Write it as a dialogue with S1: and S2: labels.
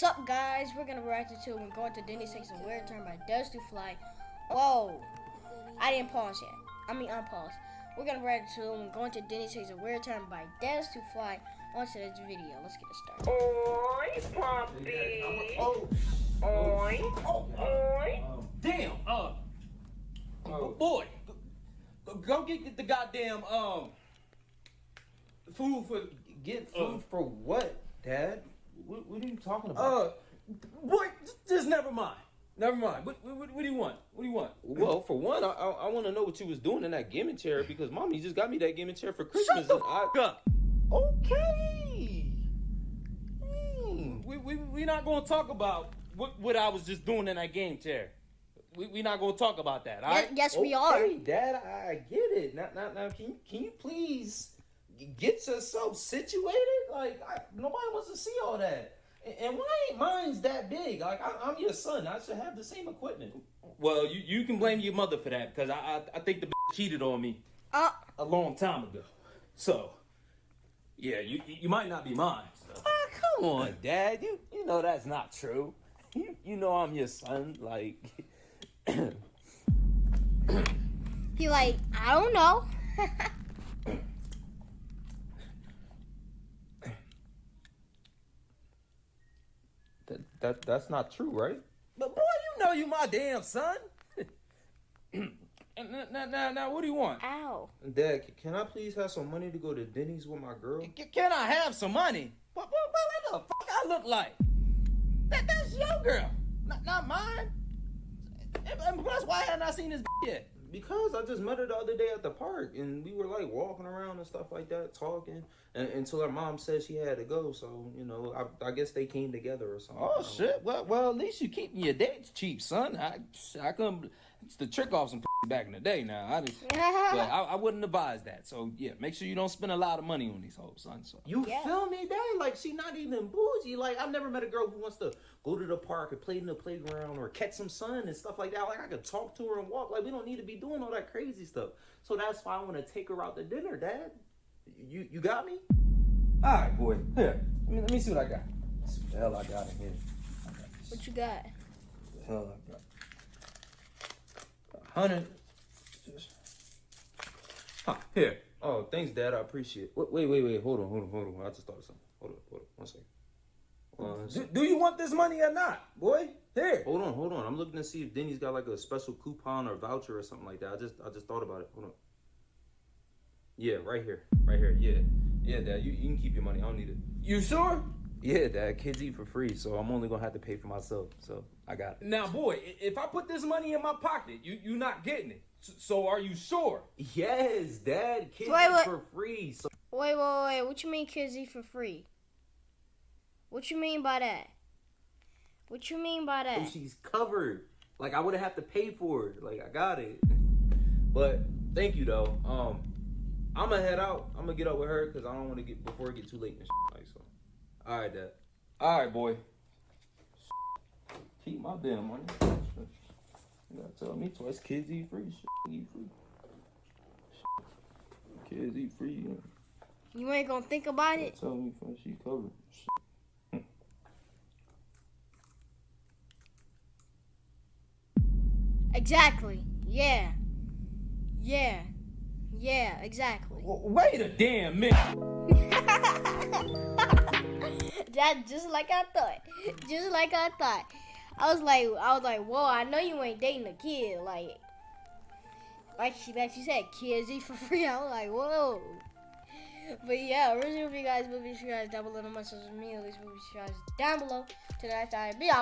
S1: What's up, guys? We're gonna react to when going to Denny's takes a weird turn by Does to Fly. Whoa! I didn't pause yet. I mean, unpause. We're gonna react to when going to Denny's takes a weird turn by Des to Fly. On to this video. Let's get it started.
S2: Oi, Poppy.
S3: Oh,
S2: Oi,
S3: oh,
S2: oi.
S3: damn. Uh,
S4: Oh.
S3: boy, go, go get, get the goddamn um food for
S4: Get
S3: Uh.
S4: food for what, Dad? What, what are you talking about?
S3: uh boy. Just never mind. Never mind. What, what, what do you want? What do you want?
S4: well, for one, I, I, I want to know what you was doing in that gaming chair because Mommy just got me that gaming chair for Christmas.
S3: Shut the
S4: and I,
S3: up.
S4: okay. Hmm.
S3: We we we not gonna talk about what what I was just doing in that game chair. We we not gonna talk about that. All
S1: Yes,
S3: right.
S1: yes, we are.
S4: Okay, Dad, I, I get it. Now, now, now, can you, can you please get yourself situated? Like, I, nobody wants to see all that. And, and why ain't mine's that big? Like, I, I'm your son. I should have the same equipment.
S3: Well, you, you can blame your mother for that because I, I I think the bitch cheated on me
S1: Uh,
S3: a long time ago. So, yeah, you you you might not be mine. So.
S4: Ah, come on, Dad. You you know that's not true. You you know I'm your son. Like,
S1: he like, I don't know.
S4: that, that that's not true, right?
S3: But boy, you know you my damn son. And now, now, now, now, what do you want?
S1: Ow.
S4: Dad, can I please have some money to go to Denny's with my girl?
S3: C- Can I have some money? What, what, what, what the fuck I look like? That, that's your girl, not, not mine. And, and plus, why hadn't I seen this yet?
S4: Because I just met her the other day at the park, and we were like walking around and stuff like that, talking, and, until her mom said she had to go. So you know, I, I guess they came together or something.
S3: Oh shit! Well, well, at least you keeping your dates cheap, son. I, I couldn't. It's the trick off some back in the day. Now, I just, but I, I wouldn't advise that. So yeah, make sure you don't spend a lot of money on these hoes, son. So
S4: You
S1: Yeah.
S4: feel me, Dad? Like she not even bougie. Like I've never met a girl who wants to go to the park and play in the playground or catch some sun and stuff like that. Like I could talk to her and walk. Like we don't need to be doing all that crazy stuff. So that's why I want to take her out to dinner, Dad. You you got me?
S3: all right, boy. Here, let me, let me see what I got. What the hell I got in here. Got.
S1: What you got?
S3: the hell I got? Hundred.
S4: Huh, here. Oh, thanks, Dad. I appreciate it. Wait, wait, wait, wait. Hold on, hold on, hold on. I just thought of something. Hold on, hold on. One second. One
S3: Do, do you want this money or not, boy? Here.
S4: Hold on, hold on. I'm looking to see if Denny's got like a special coupon or voucher or something like that. I just I just thought about it. Hold on. Yeah, right here. Right here. Yeah. Yeah, Dad. You, you can keep your money. I don't need it.
S3: You sure?
S4: Yeah, Dad. Kids eat for free, so I'm only gonna have to pay for myself. So I got it.
S3: Now, boy, if I put this money in my pocket, you you not getting it. So, so are you sure?
S4: Yes, Dad. Kids
S1: Wait,
S4: eat
S1: wait.
S4: for free. So
S1: Wait, wait, wait. What you mean kids eat for free? What you mean by that? What you mean by that?
S4: she's covered. Like I wouldn't have to pay for it. Like I got it. But thank you though. Um, I'm gonna head out. I'm gonna get up with her because I don't want to get before it get too late and shit. Like so. All right, Dad.
S3: All right, boy. Keep my damn money. You gotta tell me twice. Kids eat free. Shit, eat free. Shit. Kids eat free. You
S1: You ain't gonna think about it?
S3: tell me first. She covered. Shit.
S1: Exactly. Yeah. Yeah. Yeah, exactly.
S3: Wait a damn minute.
S1: that just like I thought. Just like I thought. I was like I was like, whoa, I know you ain't dating a kid. Like like she like she said, kids eat for free. I was like, whoa. But yeah, original if you guys movie you guys down below on my social media, these movie you guys down below. The next time, be out.